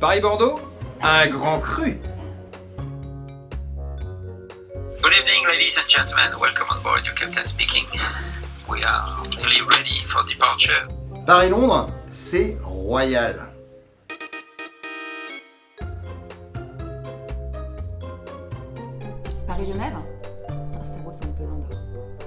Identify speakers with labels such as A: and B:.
A: Paris-Bordeaux, un grand cru.
B: Good evening, ladies and gentlemen. Welcome on board. Your captain speaking. We are nearly ready for departure.
C: Paris-Londres, c'est royal.
D: Paris-Genève? Ça ressemble pesant d'or.